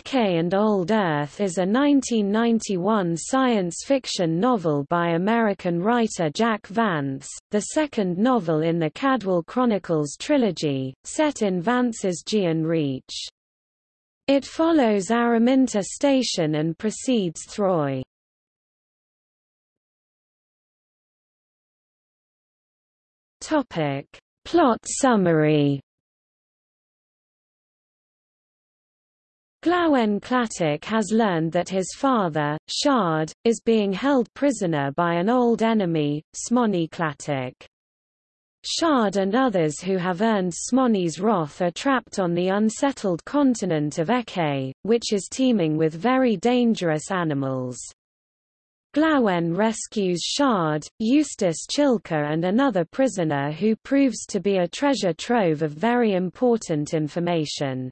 Ecce and Old Earth is a 1991 science fiction novel by American writer Jack Vance, the second novel in the Cadwal Chronicles trilogy, set in Vance's Gaean Reach. It follows Araminta Station and precedes Throy. Plot summary Glawen Clattuc has learned that his father, Scharde, is being held prisoner by an old enemy, Smonny Clattuc. Scharde and others who have earned Smonny's wrath are trapped on the unsettled continent of Ecce, which is teeming with very dangerous animals. Glawen rescues Scharde, Eustace Chilke and another prisoner who proves to be a treasure trove of very important information.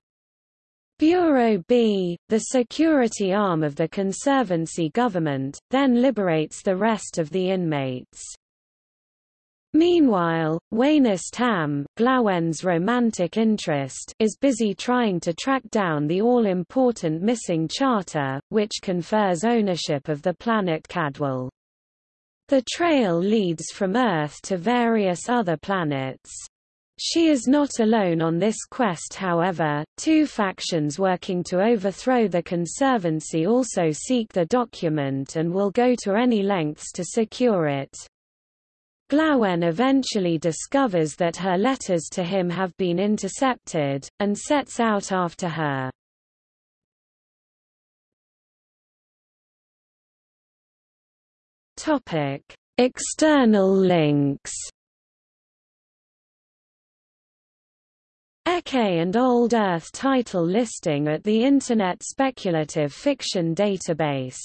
Bureau B, the security arm of the Conservancy government, then liberates the rest of the inmates. Meanwhile, Wayness Tamm, Glawen's romantic interest, is busy trying to track down the all-important missing charter, which confers ownership of the planet Cadwal. The trail leads from Earth to various other planets. She is not alone on this quest however, two factions working to overthrow the Conservancy also seek the document and will go to any lengths to secure it. Glawen eventually discovers that her letters to him have been intercepted, and sets out after her. External links Ecce and Old Earth title listing at the Internet Speculative Fiction Database